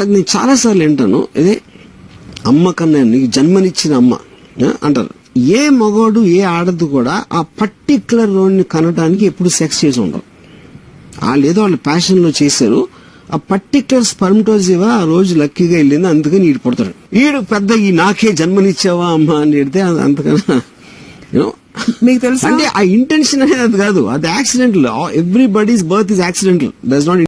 అది నేను చాలాసార్లు వింటాను. ఇదే అమ్మ కన్నా నీకు జన్మనిచ్చిన అమ్మ అంటారు. ఏ మగవాడు ఏ ఆడదు కూడా ఆ పర్టిక్యులర్ రోడ్ని కనడానికి ఎప్పుడు సెక్స్ చేసి ఉండరు. వాళ్ళు ఏదో వాళ్ళ ప్యాషన్లో చేశారు. ఆ పర్టికులర్ స్పర్మటోజివా ఆ రోజు లక్కీగా వెళ్ళింది అందుకని ఈడు పుడతాడు. ఈడు పెద్ద ఈ నాకే జన్మనిచ్చావా అమ్మ అని చెడితే అది అంతకన్నా మీకు తెలుసు? అంటే ఆ ఇంటెన్షన్ అనేది అది కాదు. అది accidental everybody's birth is accidental does not